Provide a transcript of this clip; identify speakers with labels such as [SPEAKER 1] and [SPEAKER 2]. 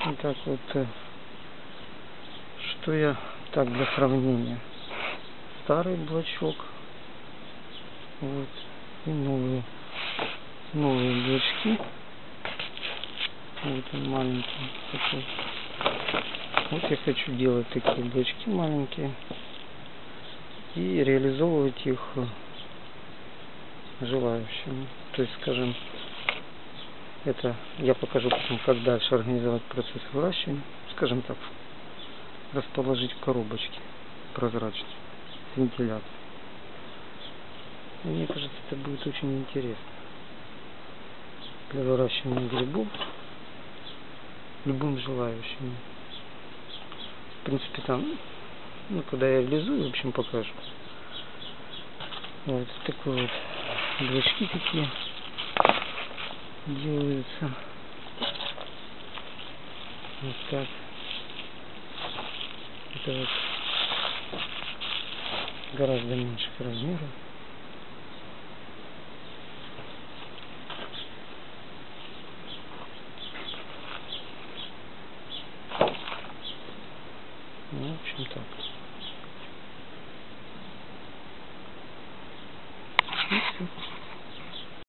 [SPEAKER 1] Так вот. э, Что я так для сравнения. Старый блочок. Вот. И новые. Новые блочки. Вот он маленький такой. Вот я хочу делать такие блочки маленькие. И реализовывать их желающим. То есть, скажем, это я покажу потом, как дальше организовать процесс выращивания. Скажем так, расположить в коробочке прозрачной с вентиляцией. Мне кажется, это будет очень интересно для выращивания грибов любым желающим. В принципе, там, ну, когда я реализую, в общем, покажу. Вот такой вот блочки такие делаются. Вот так. Это вот гораздо меньших размеров. Ну, в общем так. И всё.